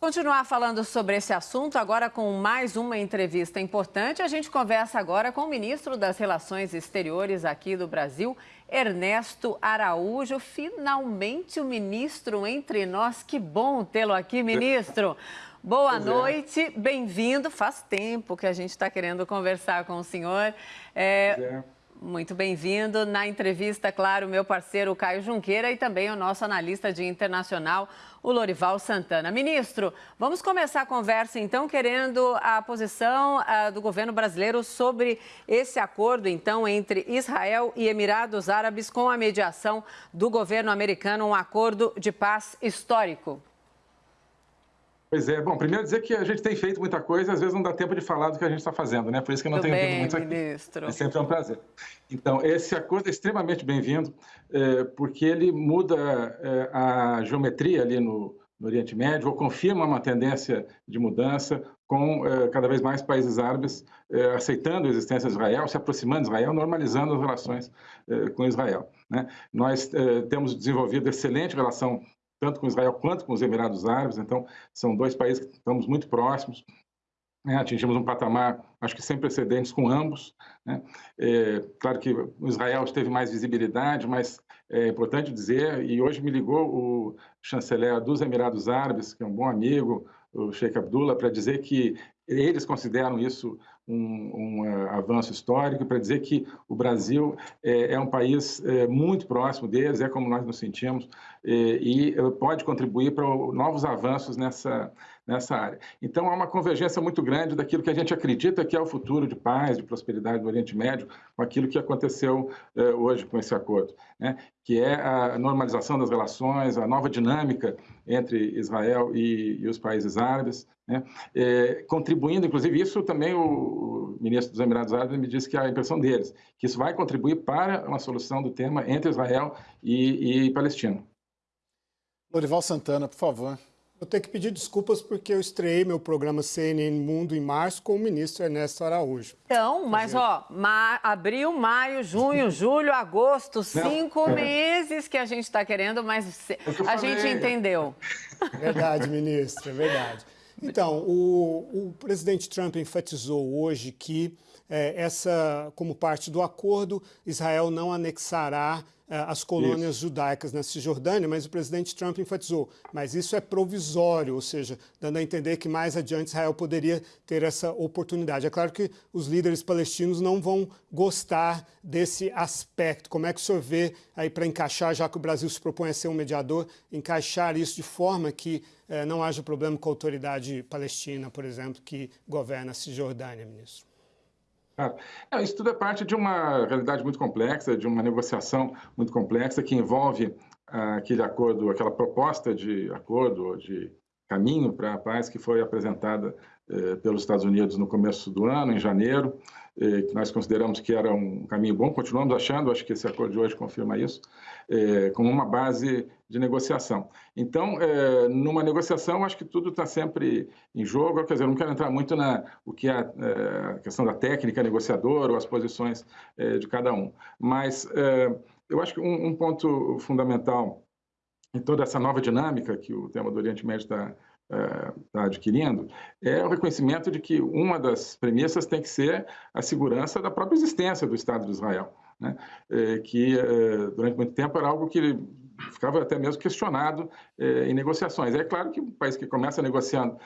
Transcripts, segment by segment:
Continuar falando sobre esse assunto, agora com mais uma entrevista importante. A gente conversa agora com o ministro das Relações Exteriores aqui do Brasil, Ernesto Araújo. Finalmente o ministro entre nós. Que bom tê-lo aqui, ministro. Boa pois é. noite, é. bem-vindo. Faz tempo que a gente está querendo conversar com o senhor. É... é. Muito bem-vindo. Na entrevista, claro, meu parceiro Caio Junqueira e também o nosso analista de internacional, o Lorival Santana. Ministro, vamos começar a conversa então, querendo a posição uh, do governo brasileiro sobre esse acordo, então, entre Israel e Emirados Árabes com a mediação do governo americano, um acordo de paz histórico. Pois é. Bom, primeiro dizer que a gente tem feito muita coisa, às vezes não dá tempo de falar do que a gente está fazendo, né? Por isso que eu não tenho bem, vindo muito aqui. Ministro. É sempre um prazer. Então, esse acordo é extremamente bem-vindo, é, porque ele muda é, a geometria ali no, no, Oriente Médio, ou confirma uma tendência de mudança, com é, cada vez mais países árabes é, aceitando a existência de Israel, se aproximando de Israel, normalizando as relações é, com Israel. Né? Nós é, temos desenvolvido excelente relação tanto com Israel quanto com os Emirados Árabes. Então, são dois países que estamos muito próximos. Né? Atingimos um patamar, acho que sem precedentes, com ambos. Né? É, claro que o Israel teve mais visibilidade, mas é importante dizer, e hoje me ligou o chanceler dos Emirados Árabes, que é um bom amigo, o Sheikh Abdullah, para dizer que eles consideram isso um, um uh, avanço histórico, para dizer que o Brasil é, é um país é, muito próximo deles, é como nós nos sentimos, é, e pode contribuir para novos avanços nessa, nessa área. Então, há uma convergência muito grande daquilo que a gente acredita que é o futuro de paz, de prosperidade do Oriente Médio, com aquilo que aconteceu hoje com esse acordo, né? Que é a normalização das relações, a nova dinâmica entre Israel e, e os países árabes, né? É, contribuindo, inclusive, isso também o, o, ministro dos Emirados Árabes me disse que é a impressão deles, que isso vai contribuir para uma solução do tema entre Israel e, e Palestina. Lorival Santana, por favor. Eu tenho que pedir desculpas porque eu estreiei meu programa CNN Mundo em março com o ministro Ernesto Araújo. Então, mas ó, ma abril, maio, junho, julho, agosto, cinco Não. meses que a gente está querendo, mas é a gente entendeu. Verdade, ministro, é verdade. Então, o, o presidente Trump enfatizou hoje que é, essa, como parte do acordo, Israel não anexará é, as colônias isso. judaicas na Cisjordânia, mas o presidente Trump enfatizou, mas isso é provisório, ou seja, dando a entender que mais adiante Israel poderia ter essa oportunidade. É claro que os líderes palestinos não vão gostar desse aspecto. Como é que o senhor vê aí para encaixar, já que o Brasil se propõe a ser um mediador, encaixar isso de forma que eh, não haja problema com a autoridade palestina, por exemplo, que governa a Cisjordânia, ministro? É, isso tudo é parte de uma realidade muito complexa, de uma negociação muito complexa que envolve ah, aquele acordo, aquela proposta de acordo, de caminho para a paz que foi apresentada pelos Estados Unidos no começo do ano, em janeiro, eh, que nós consideramos que era um caminho bom, continuamos achando, acho que esse acordo de hoje confirma isso, eh, como uma base de negociação. Então, numa negociação, acho que tudo está sempre em jogo, quer dizer, não quero entrar muito na o que é a questão da técnica negociadora ou as posições de cada um, mas eu acho que um ponto fundamental em toda essa nova dinâmica que o tema do Oriente Médio está está adquirindo, é o reconhecimento de que uma das premissas tem que ser a segurança da própria existência do Estado de Israel, né? É, que é, durante muito tempo era algo que ficava até mesmo questionado é, em negociações. É claro que um país que começa negociando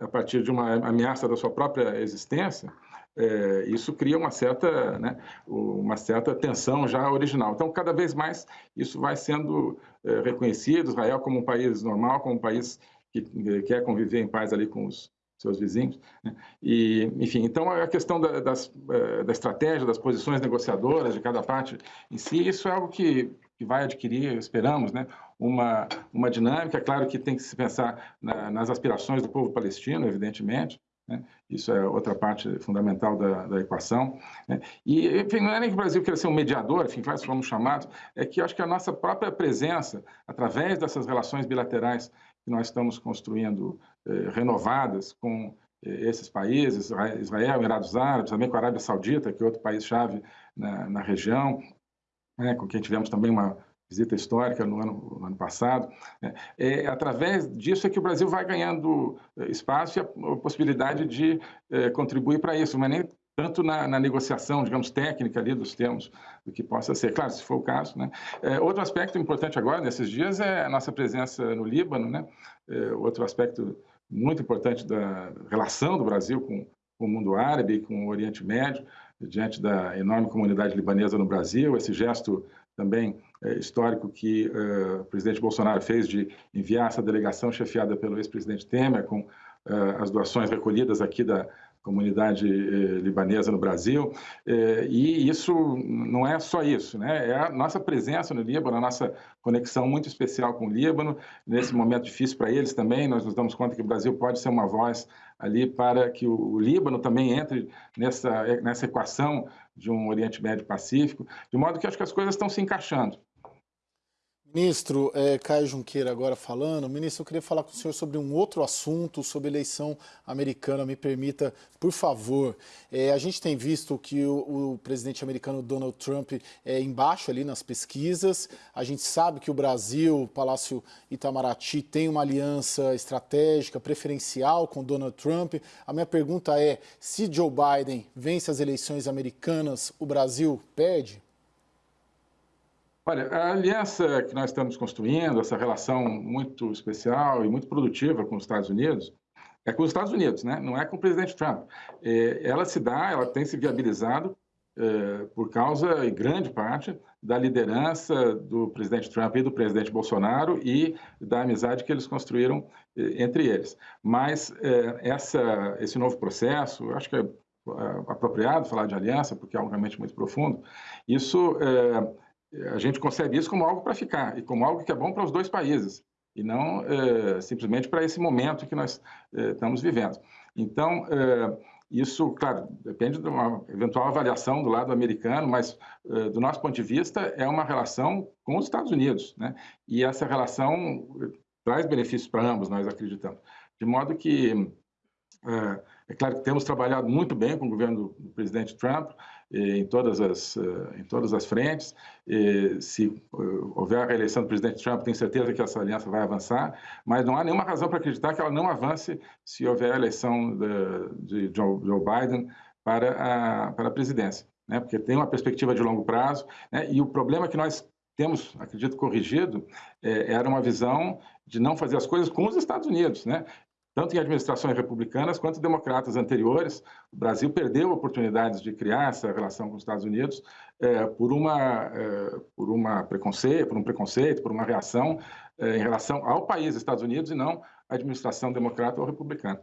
a partir de uma ameaça da sua própria existência, é, isso cria uma certa, né, uma certa tensão já original. Então, cada vez mais isso vai sendo é, reconhecido, Israel como um país normal, como um país que quer conviver em paz ali com os seus vizinhos. Né? E, enfim, então a questão da, das, é, da estratégia, das posições negociadoras de cada parte em si, isso é algo que, que vai adquirir, esperamos, né, uma, uma dinâmica. É claro que tem que se pensar na, nas aspirações do povo palestino, evidentemente, né? Isso é outra parte fundamental da, da equação. Né? E, enfim, não é nem que o Brasil queira ser um mediador, enfim, claro, fomos chamados, é que acho que a nossa própria presença, através dessas relações bilaterais que nós estamos construindo, eh, renovadas com eh, esses países, Israel, Emirados Árabes, também com a Arábia Saudita, que é outro país-chave na, na, região, né, com quem tivemos também uma visita histórica no ano, no ano passado. Né? É, através disso é que o Brasil vai ganhando espaço e a, possibilidade de é, contribuir para isso, mas nem tanto na, na, negociação, digamos, técnica ali dos termos do que possa ser. Claro, se for o caso. Né? É, outro aspecto importante agora, nesses dias, é a nossa presença no Líbano. Né? É, outro aspecto muito importante da relação do Brasil com, com o mundo árabe, com o Oriente Médio, diante da enorme comunidade libanesa no Brasil, esse gesto também é, histórico que uh, o presidente Bolsonaro fez de enviar essa delegação chefiada pelo ex-presidente Temer, com uh, as doações recolhidas aqui da, comunidade eh, libanesa no Brasil. Eh, e isso não é só isso, né? É a nossa presença no Líbano, a nossa conexão muito especial com o Líbano. Nesse momento difícil para eles também, nós nos damos conta que o Brasil pode ser uma voz ali para que o, Líbano também entre nessa, nessa equação de um Oriente Médio Pacífico, de modo que acho que as coisas estão se encaixando. Ministro, é, Caio Junqueira agora falando. Ministro, eu queria falar com o senhor sobre um outro assunto, sobre eleição americana. Me permita, por favor. É, a gente tem visto que o, o, presidente americano Donald Trump é embaixo ali nas pesquisas. A gente sabe que o Brasil, o Palácio Itamaraty, tem uma aliança estratégica, preferencial com Donald Trump. A minha pergunta é, se Joe Biden vence as eleições americanas, o Brasil perde? Olha, a aliança que nós estamos construindo, essa relação muito especial e muito produtiva com os Estados Unidos, é com os Estados Unidos, né? não é com o presidente Trump. É, ela se dá, ela tem se viabilizado é, por causa, em grande parte, da liderança do presidente Trump e do presidente Bolsonaro e da amizade que eles construíram é, entre eles. Mas essa, esse novo processo, acho que é, apropriado falar de aliança, porque é algo realmente muito profundo, isso a gente concebe isso como algo para ficar e como algo que é bom para os dois países e não é, simplesmente para esse momento que nós é, estamos vivendo. Então, é, isso, claro, depende de uma eventual avaliação do lado americano, mas do nosso ponto de vista é uma relação com os Estados Unidos, né? E essa relação traz benefícios para ambos, nós acreditamos. De modo que é, claro que temos trabalhado muito bem com o governo do presidente Trump em todas as, em todas as frentes. Se houver a reeleição do presidente Trump, tenho certeza que essa aliança vai avançar, mas não há nenhuma razão para acreditar que ela não avance se houver a eleição de, Joe Biden para a, para a presidência, né? porque tem uma perspectiva de longo prazo, né? e o problema que nós temos, acredito, corrigido, era uma visão de não fazer as coisas com os Estados Unidos. Né? Tanto em administrações republicanas quanto democratas anteriores. O Brasil perdeu oportunidades de criar essa relação com os Estados Unidos é, por, uma, é, por, uma preconceito, por um preconceito, por uma reação é, em relação ao país Estados Unidos e não à administração democrata ou republicana.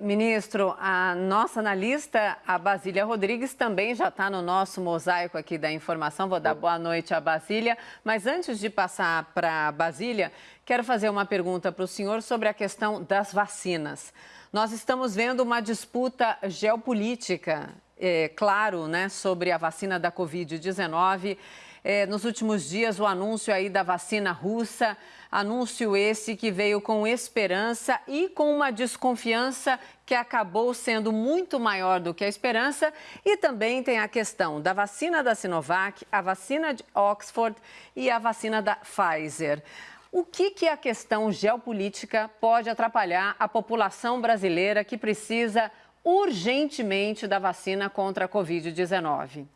Ministro, a nossa analista, a Basília Rodrigues, também já está no nosso mosaico aqui da informação. Vou dar boa noite à Basília. Mas antes de passar para a Basília, quero fazer uma pergunta para o senhor sobre a questão das vacinas. Nós estamos vendo uma disputa geopolítica, é, claro, né, sobre a vacina da Covid-19. É, nos últimos dias, o anúncio aí da vacina russa. Anúncio esse que veio com esperança e com uma desconfiança que acabou sendo muito maior do que a esperança. E também tem a questão da vacina da Sinovac, a vacina de Oxford e a vacina da Pfizer. O que, que a questão geopolítica pode atrapalhar a população brasileira que precisa urgentemente da vacina contra a Covid-19?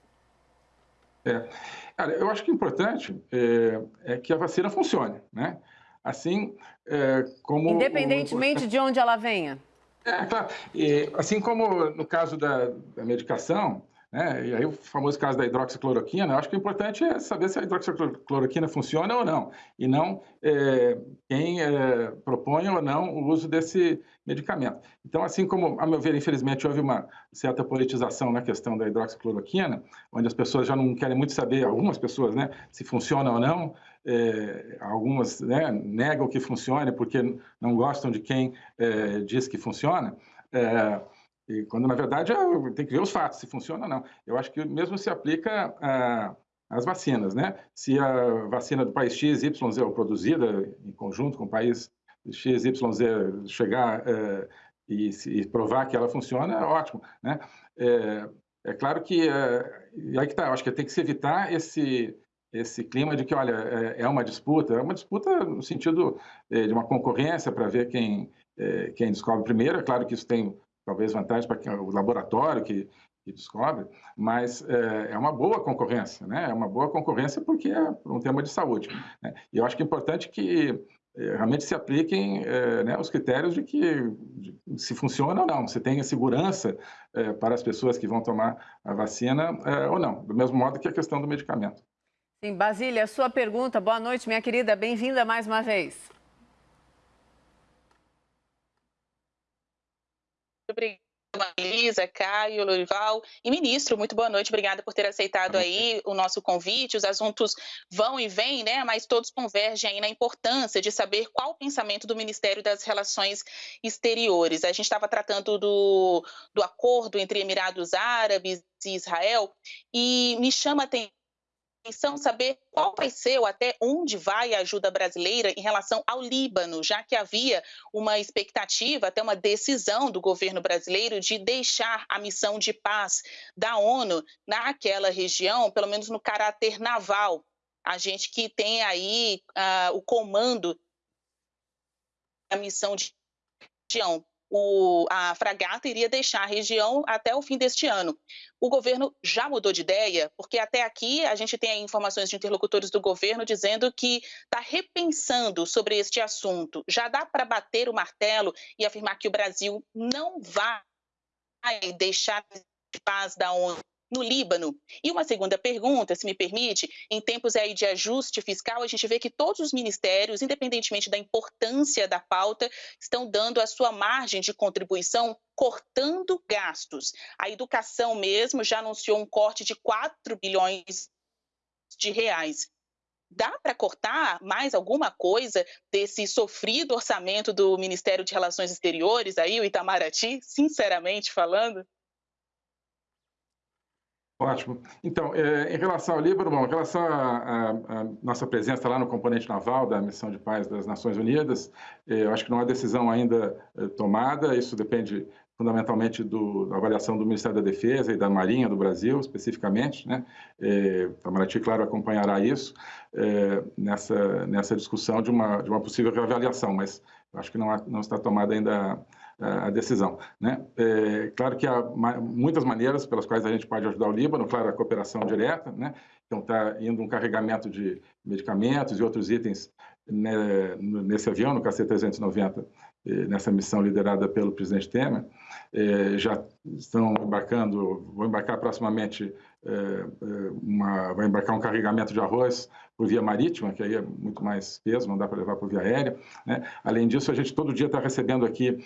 É. Cara, eu acho que o importante é, é que a vacina funcione, né? Assim é, como... Independentemente o... de onde ela venha. É, claro. Assim como no caso da, da medicação, né? E aí o famoso caso da hidroxicloroquina, eu acho que o importante é saber se a hidroxicloroquina funciona ou não, e não é, quem é, propõe ou não o uso desse medicamento. Então, assim como, a meu ver, infelizmente, houve uma certa politização na questão da hidroxicloroquina, onde as pessoas já não querem muito saber, algumas pessoas, né, se funciona ou não, é, algumas né, negam que funcione porque não gostam de quem é, diz que funciona, é, e quando, na verdade, é, tem que ver os fatos, se funciona ou não. Eu acho que mesmo se aplica às vacinas, né? Se a vacina do país X, Y, Z é produzida em conjunto com o país X, Y, Z chegar é, e, e, provar que ela funciona, é ótimo, né? É, é claro que, é, aí que tá, eu acho que tem que se evitar esse, esse clima de que, olha, é, é uma disputa, é uma disputa no sentido é, de uma concorrência para ver quem, quem descobre primeiro. É claro que isso tem talvez vantagem para o laboratório que, que descobre, mas é, é, uma boa concorrência, né? É uma boa concorrência porque é um tema de saúde. Né? E eu acho que é importante que é, realmente se apliquem é, né, os critérios de que de, se funciona ou não, se tem segurança é, para as pessoas que vão tomar a vacina é, ou não, do mesmo modo que a questão do medicamento. Sim, Basília, sua pergunta. Boa noite, minha querida. Bem-vinda mais uma vez. Obrigada. Elisa, Caio, Lorival e ministro, muito boa noite, obrigada por ter aceitado aí o nosso convite. Os assuntos vão e vêm, né? Mas todos convergem aí na importância de saber qual o pensamento do Ministério das Relações Exteriores. A gente estava tratando do, do acordo entre Emirados Árabes e Israel e me chama a atenção atenção saber qual vai ser ou até onde vai a ajuda brasileira em relação ao Líbano, já que havia uma expectativa, até uma decisão do governo brasileiro de deixar a missão de paz da ONU naquela região, pelo menos no caráter naval. A gente que tem aí uh, o comando da missão de região o, a fragata iria deixar a região até o fim deste ano. O governo já mudou de ideia, porque até aqui a gente tem informações de interlocutores do governo dizendo que está repensando sobre este assunto. Já dá para bater o martelo e afirmar que o Brasil não vai deixar de paz da ONU no Líbano. E uma segunda pergunta, se me permite, em tempos aí de ajuste fiscal, a gente vê que todos os ministérios, independentemente da importância da pauta, estão dando a sua margem de contribuição cortando gastos. A educação mesmo já anunciou um corte de 4 bilhões de reais. Dá para cortar mais alguma coisa desse sofrido orçamento do Ministério de Relações Exteriores aí, o Itamaraty, sinceramente falando? Ótimo. Então, é, em relação ao Líbano, bom, em relação à nossa presença lá no componente naval da Missão de Paz das Nações Unidas, é, eu acho que não há decisão ainda é, tomada, isso depende fundamentalmente do, da avaliação do Ministério da Defesa e da Marinha do Brasil, especificamente. Né? É, o claro, acompanhará isso é, nessa, nessa discussão de uma, de uma possível reavaliação, mas acho que não, há, não está tomada ainda a decisão. Né? É, claro que há muitas maneiras pelas quais a gente pode ajudar o Líbano, claro, a cooperação direta, né? então está indo um carregamento de medicamentos e outros itens né, nesse avião, no KC-390, nessa missão liderada pelo presidente Temer, é, já estão embarcando, vão embarcar proximamente, é, uma, vai embarcar um carregamento de arroz por via marítima, que aí é muito mais peso, não dá para levar por via aérea. Né? Além disso, a gente todo dia está recebendo aqui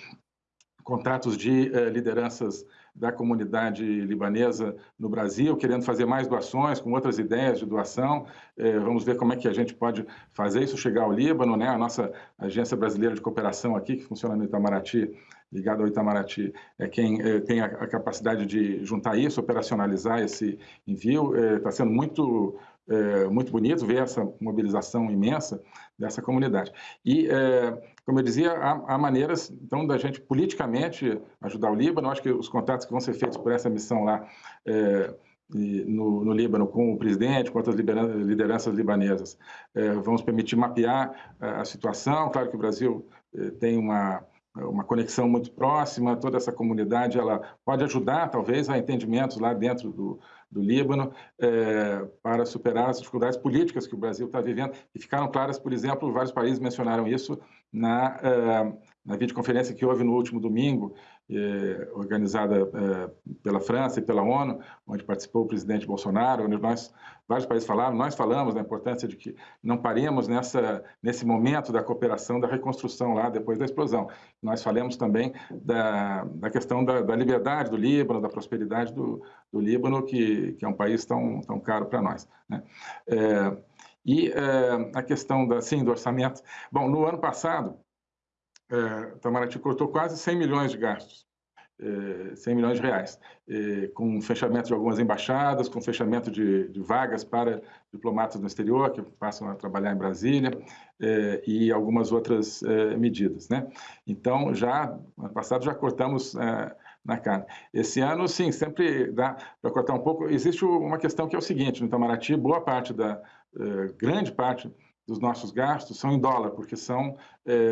contatos de eh, lideranças da comunidade libanesa no Brasil, querendo fazer mais doações, com outras ideias de doação. Eh, vamos ver como é que a gente pode fazer isso chegar ao Líbano, né? A nossa agência brasileira de cooperação aqui, que funciona no Itamaraty, ligada ao Itamaraty, é quem eh, tem a, capacidade de juntar isso, operacionalizar esse envio. Está sendo muito é, muito bonito ver essa mobilização imensa dessa comunidade. E, é, como eu dizia, há, há, maneiras, então, da gente politicamente ajudar o Líbano. Acho que os contatos que vão ser feitos por essa missão lá é, no, no, Líbano com o presidente, com outras lideranças libanesas, é, vamos permitir mapear a situação. Claro que o Brasil é, tem uma uma conexão muito próxima, toda essa comunidade ela pode ajudar, talvez, a entendimentos lá dentro do, do Líbano é, para superar as dificuldades políticas que o Brasil está vivendo, e ficaram claras, por exemplo, vários países mencionaram isso na, é, na videoconferência que houve no último domingo, é, organizada é, pela França e pela ONU, onde participou o presidente Bolsonaro, onde nós, vários países falaram, nós falamos da importância de que não paremos nessa, nesse momento da cooperação, da reconstrução lá depois da explosão. Nós falamos também da, da questão da, da liberdade do Líbano, da prosperidade do, do Líbano, que, que é um país tão, tão caro para nós. Né? É, e a questão da, sim, do orçamento. Bom, no ano passado, é, Itamaraty cortou quase 100 milhões de gastos, é, 100 milhões de reais, é, com fechamento de algumas embaixadas, com fechamento de, de, vagas para diplomatas no exterior que passam a trabalhar em Brasília é, e algumas outras é, medidas. Né? Então, já, ano passado, já cortamos é, na carne. Esse ano, sim, sempre dá para cortar um pouco. Existe uma questão que é o seguinte, no Itamaraty, boa parte da, grande parte dos nossos gastos são em dólar, porque são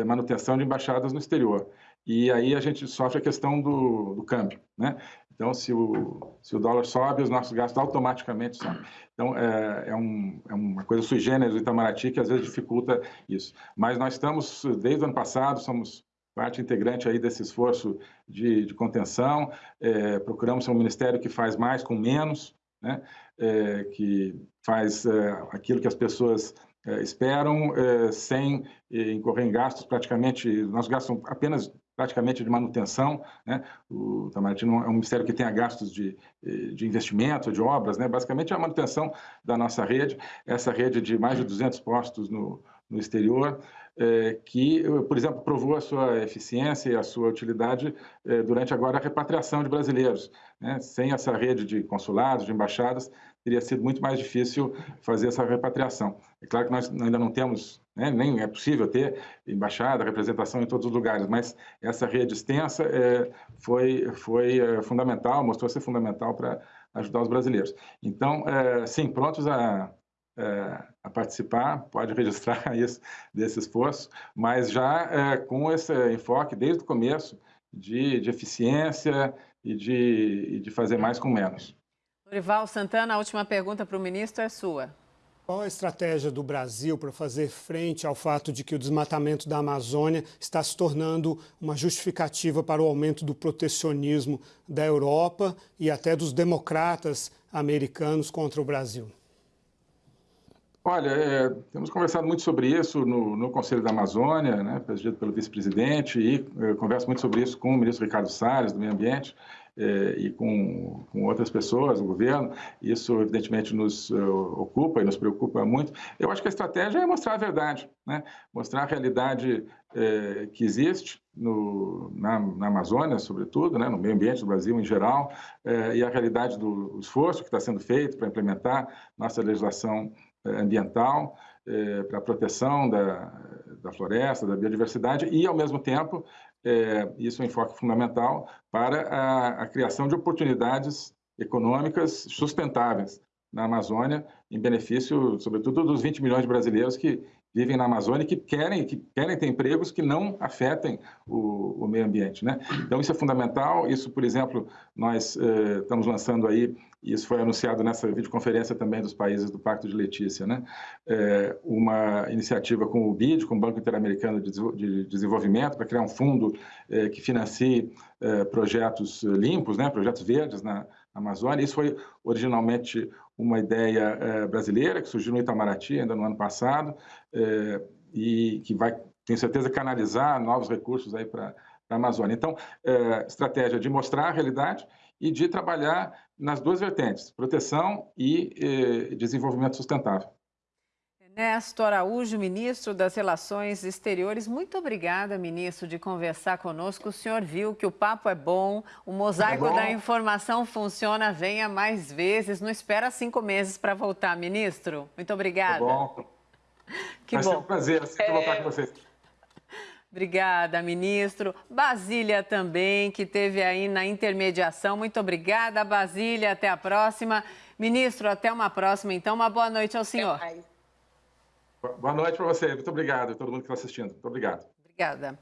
manutenção de embaixadas no exterior. E aí a gente sofre a questão do, do câmbio, né? Então, se o, se o dólar sobe, os nossos gastos automaticamente sobem. Então, é, é, um, é uma coisa sui generis do Itamaraty que às vezes dificulta isso. Mas nós estamos, desde o ano passado, somos parte integrante aí desse esforço de, de contenção. É, procuramos ser um ministério que faz mais com menos, né? É, que faz é, aquilo que as pessoas é, esperam é, sem incorrer em gastos praticamente, gastos são apenas praticamente de manutenção. Né? O Itamaraty não é um ministério que tenha gastos de, de investimento, de obras, né? basicamente é a manutenção da nossa rede, essa rede de mais de 200 postos no, no exterior, é, que, por exemplo, provou a sua eficiência e a sua utilidade é, durante agora a repatriação de brasileiros. Né? Sem essa rede de consulados, de embaixadas, teria sido muito mais difícil fazer essa repatriação. É claro que nós ainda não temos, né, nem é possível ter embaixada, representação em todos os lugares, mas essa rede extensa é, foi, foi é, fundamental, mostrou ser fundamental para ajudar os brasileiros. Então, é, sim, prontos a, é, a participar, pode registrar isso desse esforço, mas já é, com esse enfoque desde o começo de, de eficiência e de, e de fazer mais com menos. Dorival Santana, a última pergunta para o ministro é sua. Qual a estratégia do Brasil para fazer frente ao fato de que o desmatamento da Amazônia está se tornando uma justificativa para o aumento do protecionismo da Europa e até dos democratas americanos contra o Brasil? Olha, é, temos conversado muito sobre isso no, no Conselho da Amazônia, né, presidido pelo vice-presidente, e eu converso muito sobre isso com o ministro Ricardo Salles, do Meio Ambiente, é, e com, com, outras pessoas, o governo. Isso, evidentemente, nos uh, ocupa e nos preocupa muito. Eu acho que a estratégia é mostrar a verdade, né? mostrar a realidade é, que existe no, na, na, Amazônia, sobretudo, né? no meio ambiente do Brasil em geral, é, e a realidade do esforço que está sendo feito para implementar nossa legislação ambiental, eh, para a proteção da, da floresta, da biodiversidade e, ao mesmo tempo, eh, isso é um enfoque fundamental para a, a criação de oportunidades econômicas sustentáveis na Amazônia, em benefício, sobretudo, dos 20 milhões de brasileiros que vivem na Amazônia e que querem, que querem ter empregos que não afetem o, o meio ambiente. Né? Então, isso é fundamental. Isso, por exemplo, nós eh, estamos lançando aí, e isso foi anunciado nessa videoconferência também dos países do Pacto de Letícia, né? Eh, uma iniciativa com o BID, com o Banco Interamericano de Desenvolvimento, para criar um fundo eh, que financie eh, projetos limpos, né? projetos verdes na Amazônia. Isso foi originalmente uma ideia é, brasileira que surgiu no Itamaraty ainda no ano passado é, e que vai, tenho certeza, canalizar novos recursos aí para a Amazônia. Então, é, estratégia de mostrar a realidade e de trabalhar nas duas vertentes, proteção e desenvolvimento sustentável. Ernesto Araújo, ministro das Relações Exteriores, muito obrigada, ministro, de conversar conosco. O senhor viu que o papo é bom, o mosaico é bom. da informação funciona, venha mais vezes. Não espera cinco meses para voltar, ministro. Muito obrigada. É bom. Que Vai bom. ser um prazer sempre é... voltar com vocês. Obrigada, ministro. Basília também, que teve aí na intermediação. Muito obrigada, Basília. Até a próxima. Ministro, até uma próxima, então. Uma boa noite ao senhor. Boa noite para você. Muito obrigado a todo mundo que está assistindo. Muito obrigado. Obrigada.